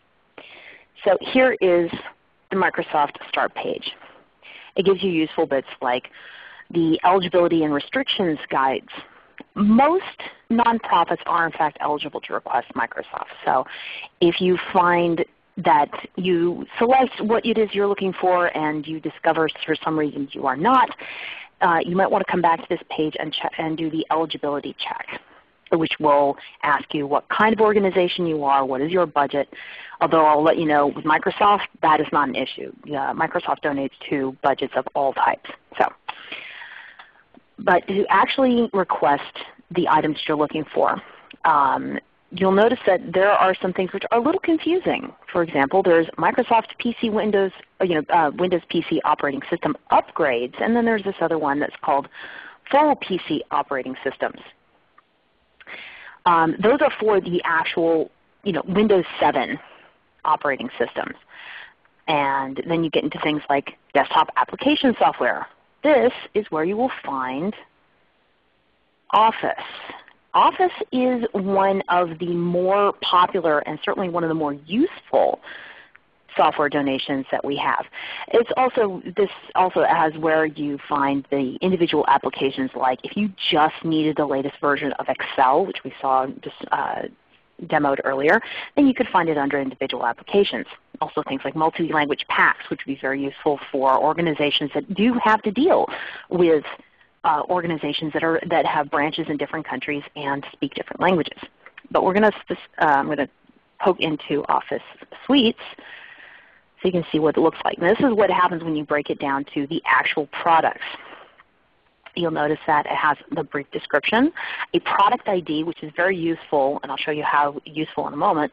So here is the Microsoft Start page. It gives you useful bits like the eligibility and restrictions guides. Most nonprofits are in fact eligible to request Microsoft. So if you find that you select what it is you're looking for and you discover for some reason you are not, uh, you might want to come back to this page and, and do the eligibility check which will ask you what kind of organization you are, what is your budget. Although I'll let you know with Microsoft, that is not an issue. Uh, Microsoft donates to budgets of all types. So, But to actually request the items you're looking for, um, you'll notice that there are some things which are a little confusing. For example, there's Microsoft PC Windows, uh, you know, uh, Windows PC operating system upgrades, and then there's this other one that's called full PC operating systems. Um, those are for the actual you know, Windows 7 operating systems. And then you get into things like desktop application software. This is where you will find Office. Office is one of the more popular and certainly one of the more useful software donations that we have. It's also this also has where you find the individual applications like if you just needed the latest version of Excel, which we saw just uh, demoed earlier, then you could find it under individual applications. Also things like multi-language packs, which would be very useful for organizations that do have to deal with uh, organizations that, are, that have branches in different countries and speak different languages. But we're going to, uh, I'm going to poke into Office Suites so you can see what it looks like. This is what happens when you break it down to the actual products. You'll notice that it has the brief description, a product ID which is very useful, and I'll show you how useful in a moment,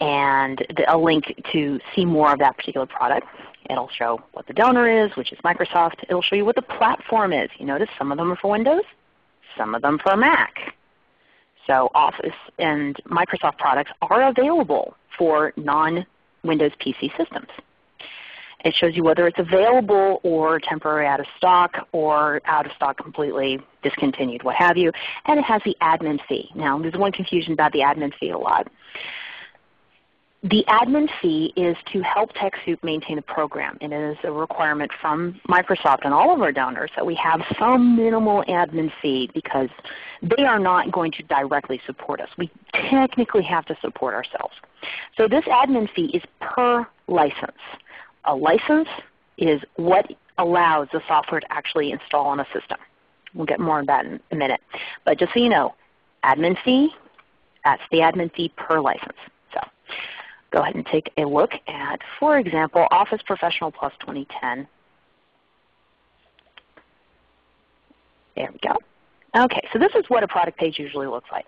and the, a link to see more of that particular product. It'll show what the donor is, which is Microsoft. It'll show you what the platform is. You notice some of them are for Windows, some of them for Mac. So Office and Microsoft products are available for non-Windows PC systems. It shows you whether it's available or temporary out of stock or out of stock completely, discontinued, what have you. And it has the admin fee. Now there's one confusion about the admin fee a lot. The admin fee is to help TechSoup maintain the program. And it is a requirement from Microsoft and all of our donors that we have some minimal admin fee because they are not going to directly support us. We technically have to support ourselves. So this admin fee is per license. A license is what allows the software to actually install on a system. We'll get more on that in a minute. But just so you know, admin fee, that's the admin fee per license go ahead and take a look at, for example, Office Professional Plus 2010. There we go. Okay, so this is what a product page usually looks like.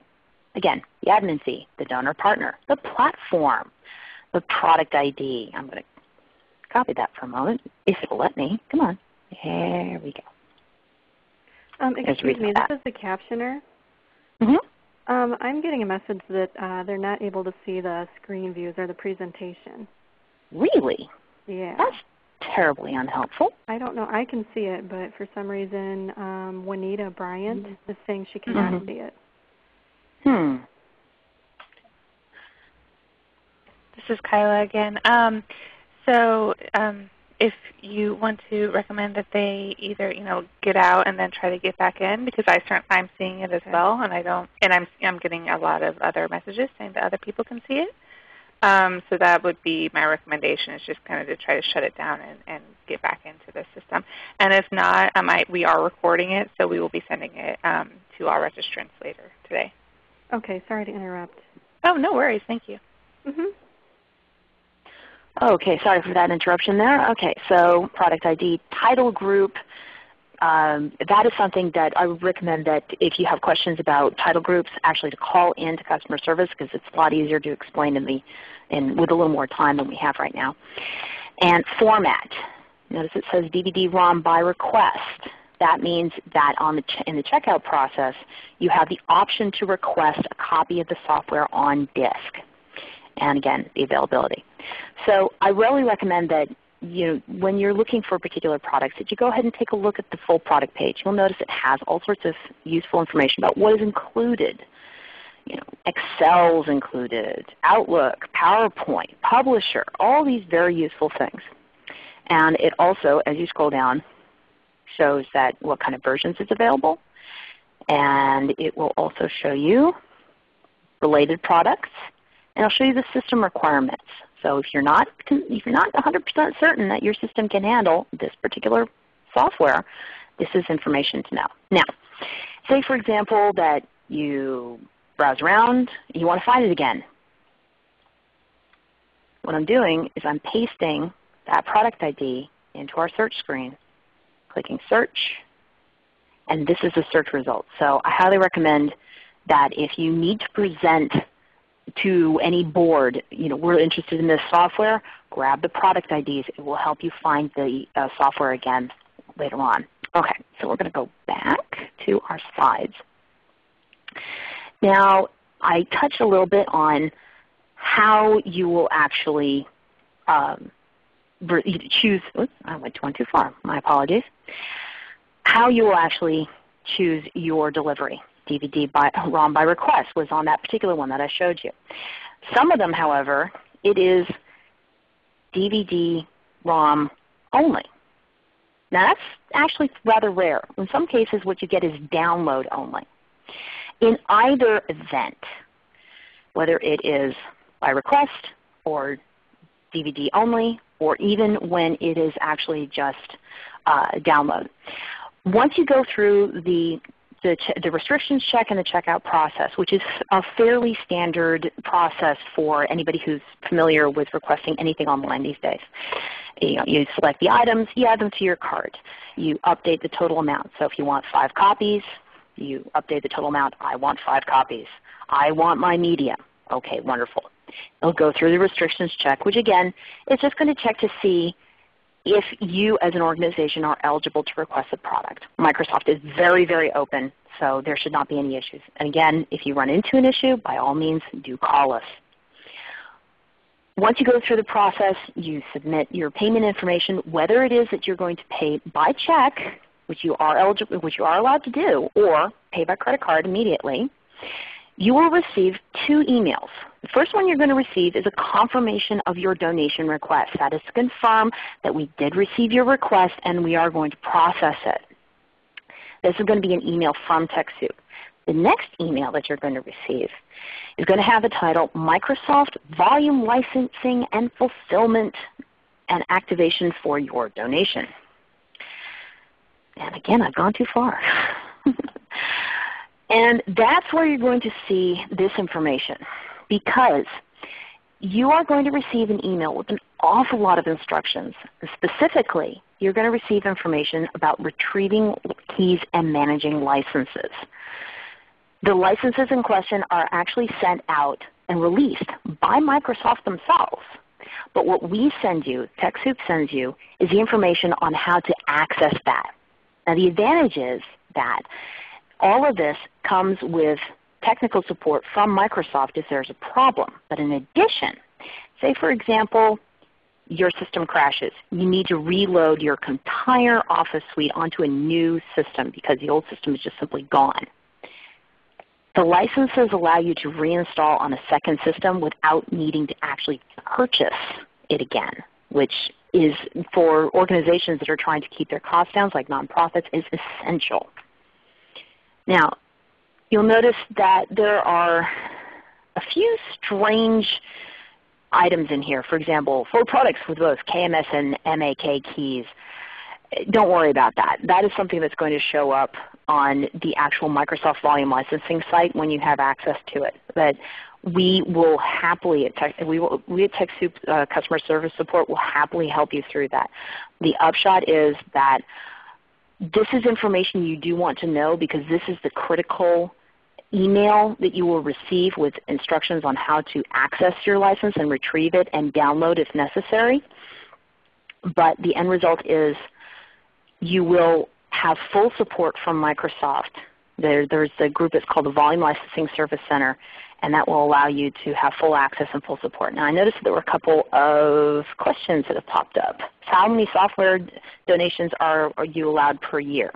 Again, the admin fee, the donor partner, the platform, the product ID. I'm going to copy that for a moment, if it'll let me. Come on. There we go. Um, excuse me, this is the captioner. Mm -hmm. Um, I'm getting a message that uh, they're not able to see the screen views or the presentation. Really? Yeah. That's terribly unhelpful. I don't know. I can see it, but for some reason, um, Juanita Bryant mm -hmm. is saying she cannot mm -hmm. see it. Hmm. This is Kyla again. Um, so um, if you want to recommend that they either you know get out and then try to get back in because I start, I'm seeing it as okay. well and I don't and I'm I'm getting a lot of other messages saying that other people can see it. Um, so that would be my recommendation is just kind of to try to shut it down and, and get back into the system. And if not, um, I, we are recording it, so we will be sending it um, to all registrants later today. Okay, sorry to interrupt. Oh, no worries. Thank you. Mm -hmm. Okay, sorry for that interruption there. Okay, so product ID, title group. Um, that is something that I would recommend that if you have questions about title groups, actually to call in to customer service because it's a lot easier to explain in the, in, with a little more time than we have right now. And format. Notice it says DVD-ROM by request. That means that on the in the checkout process, you have the option to request a copy of the software on disk. And again, the availability. So I really recommend that you know, when you're looking for particular products that you go ahead and take a look at the full product page. You'll notice it has all sorts of useful information about what is included. You know, Excel's included, Outlook, PowerPoint, Publisher, all these very useful things. And it also, as you scroll down, shows that what kind of versions is available. And it will also show you related products. And I'll show you the system requirements. So if you're not if you're not 100% certain that your system can handle this particular software, this is information to know. Now, say for example that you browse around, you want to find it again. What I'm doing is I'm pasting that product ID into our search screen, clicking search, and this is the search result. So I highly recommend that if you need to present to any board, you know, we're interested in this software, grab the product IDs. It will help you find the uh, software again later on. Okay, so we're going to go back to our slides. Now, I touched a little bit on how you will actually um, choose, oops, I went one too far, my apologies, how you will actually choose your delivery. DVD by, ROM by request was on that particular one that I showed you. Some of them, however, it is DVD ROM only. Now that's actually rather rare. In some cases what you get is download only. In either event, whether it is by request or DVD only, or even when it is actually just uh, download. Once you go through the the, the restrictions check and the checkout process, which is a fairly standard process for anybody who's familiar with requesting anything online these days. You, know, you select the items, you add them to your cart. You update the total amount. So if you want five copies, you update the total amount. I want five copies. I want my media. Okay, wonderful. It'll go through the restrictions check, which again is just going to check to see if you as an organization are eligible to request a product. Microsoft is very, very open, so there should not be any issues. And again, if you run into an issue, by all means do call us. Once you go through the process, you submit your payment information, whether it is that you're going to pay by check, which you are eligible, which you are allowed to do, or pay by credit card immediately, you will receive two emails. The first one you're going to receive is a confirmation of your donation request. That is to confirm that we did receive your request and we are going to process it. This is going to be an email from TechSoup. The next email that you're going to receive is going to have the title Microsoft Volume Licensing and Fulfillment and Activation for Your Donation. And again, I've gone too far. and that's where you're going to see this information because you are going to receive an email with an awful lot of instructions. Specifically, you're going to receive information about retrieving keys and managing licenses. The licenses in question are actually sent out and released by Microsoft themselves. But what we send you, TechSoup sends you, is the information on how to access that. Now the advantage is that all of this comes with technical support from Microsoft if there's a problem. But in addition, say for example, your system crashes. You need to reload your entire Office suite onto a new system because the old system is just simply gone. The licenses allow you to reinstall on a second system without needing to actually purchase it again, which is for organizations that are trying to keep their costs down, like nonprofits, is essential. Now, you'll notice that there are a few strange items in here. For example, for products with both KMS and MAK keys, don't worry about that. That is something that's going to show up on the actual Microsoft Volume Licensing site when you have access to it. But we will happily, at Tech, we, will, we at TechSoup uh, Customer Service Support will happily help you through that. The upshot is that this is information you do want to know because this is the critical email that you will receive with instructions on how to access your license and retrieve it and download if necessary. But the end result is you will have full support from Microsoft. There, there's a group that's called the Volume Licensing Service Center, and that will allow you to have full access and full support. Now I noticed there were a couple of questions that have popped up. How many software donations are, are you allowed per year?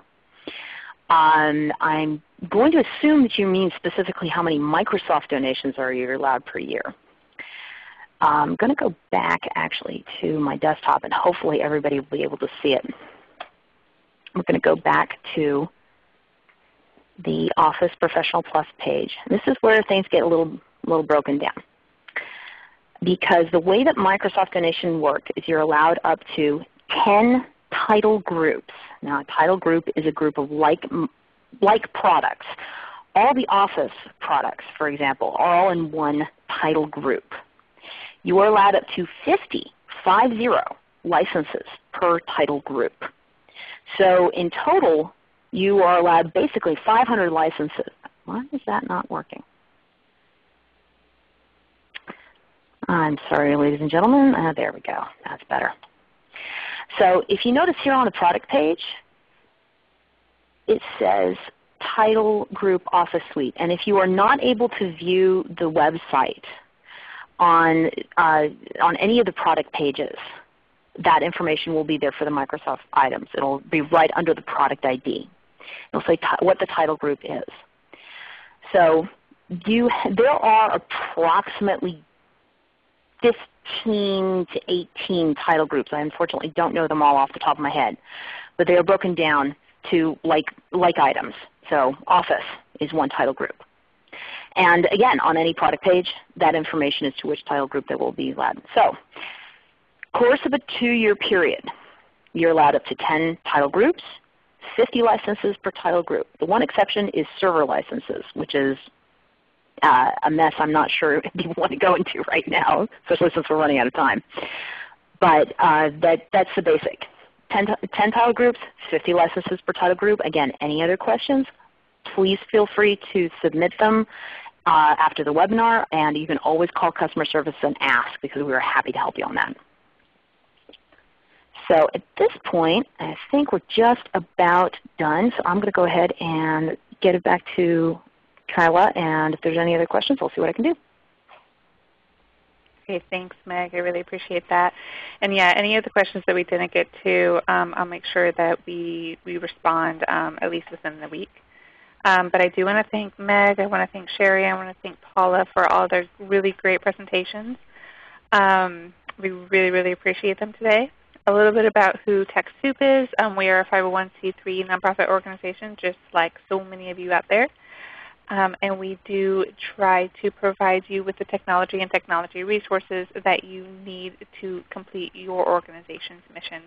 Um, I'm going to assume that you mean specifically how many Microsoft donations are you allowed per year. I'm going to go back actually to my desktop and hopefully everybody will be able to see it. We're going to go back to the Office Professional Plus page. This is where things get a little, little broken down. Because the way that Microsoft Donation works is you're allowed up to 10 title groups. Now a title group is a group of like, like products. All the Office products, for example, are all in one title group. You are allowed up to 50, 50 licenses per title group. So in total, you are allowed basically 500 licenses. Why is that not working? I'm sorry, ladies and gentlemen. Uh, there we go. That's better. So if you notice here on the product page, it says Title Group Office Suite. And if you are not able to view the website on, uh, on any of the product pages, that information will be there for the Microsoft items. It will be right under the product ID. It will say what the title group is. So you, there are approximately 15 to 18 title groups. I unfortunately don't know them all off the top of my head. But they are broken down to like, like items. So Office is one title group. And again, on any product page, that information is to which title group they will be allowed. So course of a two-year period, you're allowed up to 10 title groups, 50 licenses per title group. The one exception is server licenses, which is uh, a mess I'm not sure if you want to go into right now, especially since we're running out of time. But uh, that, that's the basic. 10, 10 title groups, 50 licenses per title group. Again, any other questions, please feel free to submit them uh, after the webinar, and you can always call customer service and ask because we are happy to help you on that. So at this point, I think we're just about done. So I'm going to go ahead and get it back to Kyla, and if there's any other questions, I'll see what I can do. Okay, thanks Meg. I really appreciate that. And yeah, any of the questions that we didn't get to, um, I'll make sure that we, we respond um, at least within the week. Um, but I do want to thank Meg, I want to thank Sherry, I want to thank Paula for all their really great presentations. Um, we really, really appreciate them today. A little bit about who TechSoup is. Um, we are a 501c3 nonprofit organization just like so many of you out there. Um, and we do try to provide you with the technology and technology resources that you need to complete your organization's mission.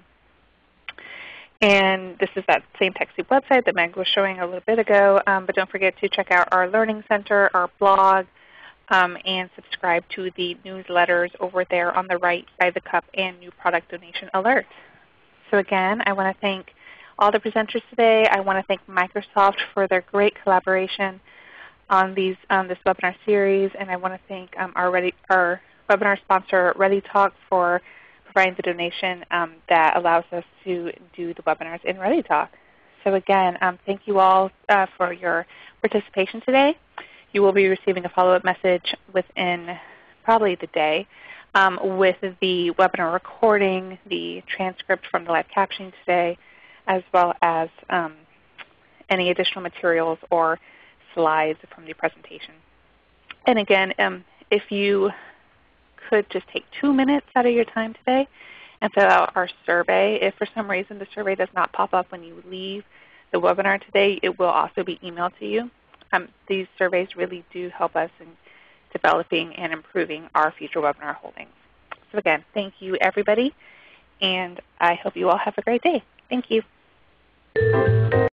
And this is that same TechSoup website that Meg was showing a little bit ago. Um, but don't forget to check out our Learning Center, our blog, um, and subscribe to the newsletters over there on the right by the cup and new product donation alerts. So again, I want to thank all the presenters today. I want to thank Microsoft for their great collaboration on these um, this webinar series, and I want to thank um, our, Ready, our webinar sponsor ReadyTalk for providing the donation um, that allows us to do the webinars in ReadyTalk. So again, um, thank you all uh, for your participation today. You will be receiving a follow-up message within probably the day um, with the webinar recording, the transcript from the live captioning today, as well as um, any additional materials or slides from the presentation. And again, um, if you could just take two minutes out of your time today and fill out our survey. If for some reason the survey does not pop up when you leave the webinar today, it will also be emailed to you. Um, these surveys really do help us in developing and improving our future webinar holdings. So again, thank you everybody, and I hope you all have a great day. Thank you.